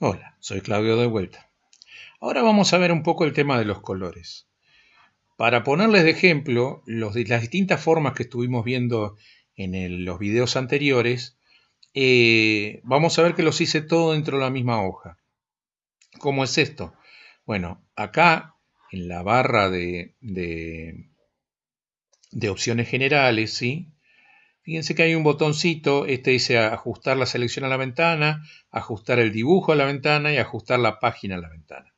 Hola, soy Claudio de vuelta. Ahora vamos a ver un poco el tema de los colores. Para ponerles de ejemplo las distintas formas que estuvimos viendo en los videos anteriores, eh, vamos a ver que los hice todo dentro de la misma hoja. ¿Cómo es esto? Bueno, acá en la barra de, opciones generales, ¿sí? Fíjense que hay un botoncito, este dice ajustar la selección a la ventana, ajustar el dibujo a la ventana y ajustar la página a la ventana.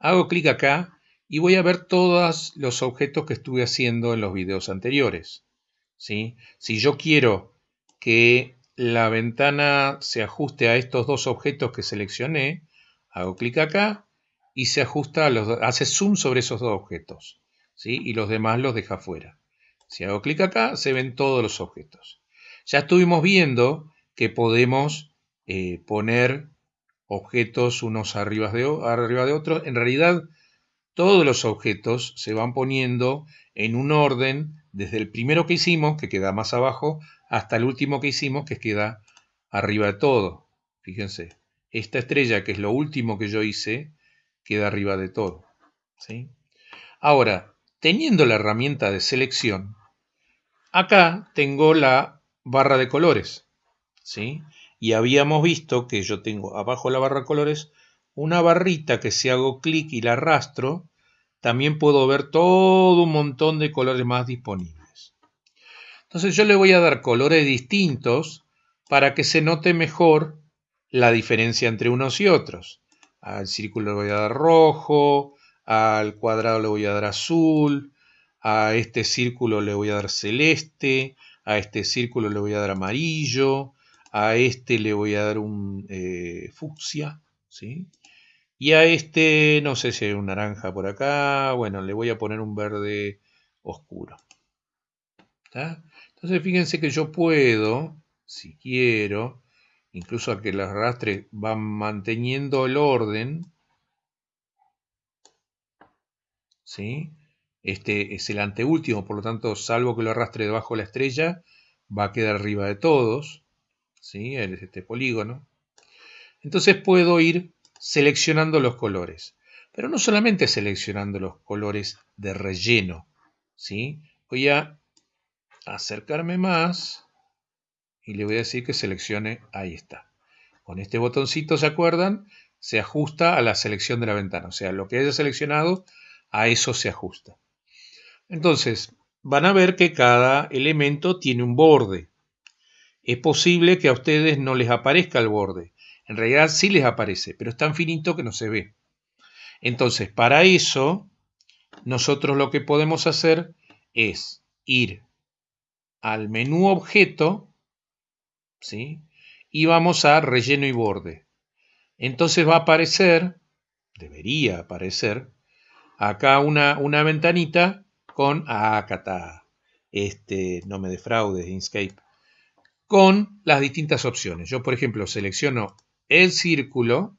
Hago clic acá y voy a ver todos los objetos que estuve haciendo en los videos anteriores. ¿sí? Si yo quiero que la ventana se ajuste a estos dos objetos que seleccioné, hago clic acá y se ajusta, los, hace zoom sobre esos dos objetos. ¿sí? Y los demás los deja fuera. Si hago clic acá, se ven todos los objetos. Ya estuvimos viendo que podemos eh, poner objetos unos arriba de, arriba de otros. En realidad, todos los objetos se van poniendo en un orden desde el primero que hicimos, que queda más abajo, hasta el último que hicimos, que queda arriba de todo. Fíjense, esta estrella, que es lo último que yo hice, queda arriba de todo. ¿sí? Ahora, teniendo la herramienta de selección, Acá tengo la barra de colores, ¿sí? Y habíamos visto que yo tengo abajo la barra de colores una barrita que si hago clic y la arrastro, también puedo ver todo un montón de colores más disponibles. Entonces yo le voy a dar colores distintos para que se note mejor la diferencia entre unos y otros. Al círculo le voy a dar rojo, al cuadrado le voy a dar azul, a este círculo le voy a dar celeste, a este círculo le voy a dar amarillo, a este le voy a dar un eh, fucsia, ¿sí? Y a este, no sé si hay un naranja por acá, bueno, le voy a poner un verde oscuro. Entonces fíjense que yo puedo, si quiero, incluso a que las arrastre van manteniendo el orden, ¿sí? Este es el anteúltimo, por lo tanto, salvo que lo arrastre debajo de la estrella, va a quedar arriba de todos. ¿sí? Es este polígono. Entonces puedo ir seleccionando los colores. Pero no solamente seleccionando los colores de relleno. ¿sí? Voy a acercarme más y le voy a decir que seleccione, ahí está. Con este botoncito, ¿se acuerdan? Se ajusta a la selección de la ventana. O sea, lo que haya seleccionado, a eso se ajusta. Entonces, van a ver que cada elemento tiene un borde. Es posible que a ustedes no les aparezca el borde. En realidad sí les aparece, pero es tan finito que no se ve. Entonces, para eso, nosotros lo que podemos hacer es ir al menú objeto, ¿sí? Y vamos a relleno y borde. Entonces va a aparecer, debería aparecer, acá una, una ventanita con Acata, este, no me defraudes, Inkscape, con las distintas opciones. Yo, por ejemplo, selecciono el círculo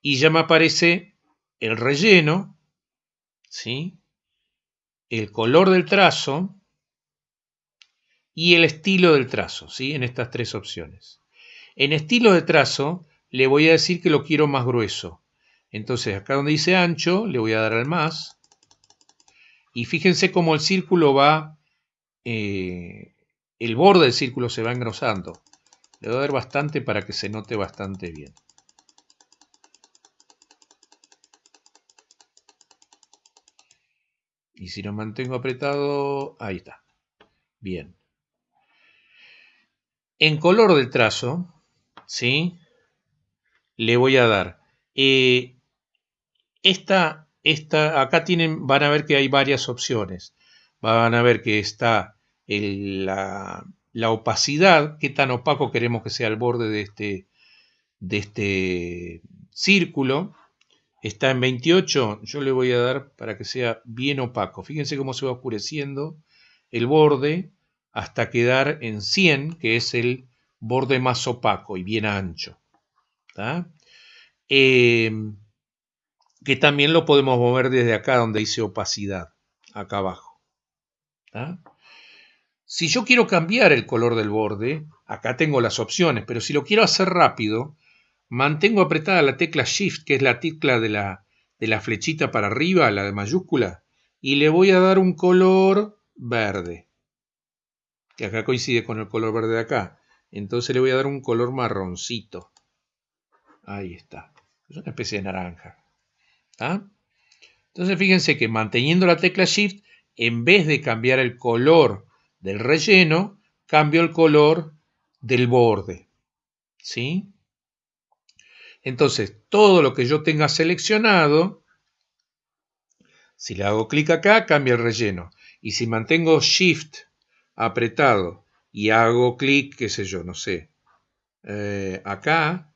y ya me aparece el relleno, ¿sí? el color del trazo y el estilo del trazo, ¿sí? en estas tres opciones. En estilo de trazo le voy a decir que lo quiero más grueso. Entonces acá donde dice ancho le voy a dar al más y fíjense cómo el círculo va, eh, el borde del círculo se va engrosando. Le voy a dar bastante para que se note bastante bien. Y si lo mantengo apretado, ahí está. Bien. En color del trazo, ¿sí? Le voy a dar. Eh, esta acá tienen, van a ver que hay varias opciones. Van a ver que está la, opacidad, qué tan opaco queremos que sea el borde de este, de este círculo. Está en 28, yo le voy a dar para que sea bien opaco. Fíjense cómo se va oscureciendo el borde hasta quedar en 100, que es el borde más opaco y bien ancho. Eh, que también lo podemos mover desde acá donde dice opacidad, acá abajo. Si yo quiero cambiar el color del borde, acá tengo las opciones, pero si lo quiero hacer rápido, mantengo apretada la tecla Shift, que es la tecla de la, de la flechita para arriba, la de mayúscula, y le voy a dar un color verde, que acá coincide con el color verde de acá. Entonces le voy a dar un color marroncito. Ahí está. Es una especie de naranja. Entonces fíjense que manteniendo la tecla Shift, en vez de cambiar el color del relleno, cambio el color del borde. ¿Sí? Entonces, todo lo que yo tenga seleccionado, si le hago clic acá, cambia el relleno. Y si mantengo Shift apretado y hago clic, qué sé yo, no sé, eh, acá,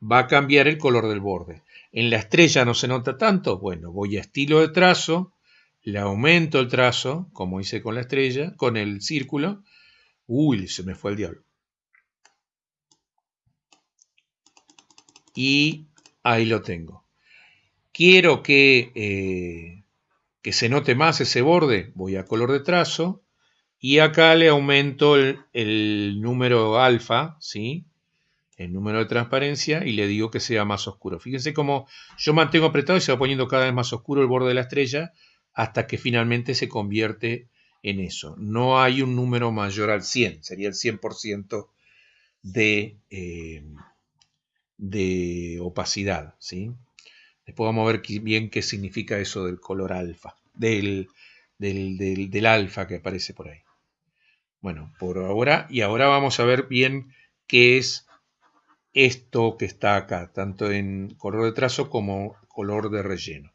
va a cambiar el color del borde. En la estrella no se nota tanto, bueno, voy a estilo de trazo, le aumento el trazo, como hice con la estrella, con el círculo. Uy, se me fue el diablo. y ahí lo tengo. Quiero que, eh, que se note más ese borde, voy a color de trazo y acá le aumento el, número alfa, ¿sí? El número de transparencia y le digo que sea más oscuro. Fíjense cómo yo mantengo apretado y se va poniendo cada vez más oscuro el borde de la estrella hasta que finalmente se convierte en eso. No hay un número mayor al 100, sería el 100% de, eh, de opacidad, ¿sí? Después vamos a ver bien qué significa eso del color alfa, del, del, alfa que aparece por ahí. Bueno, por ahora, y ahora vamos a ver bien qué es esto que está acá, tanto en color de trazo como color de relleno.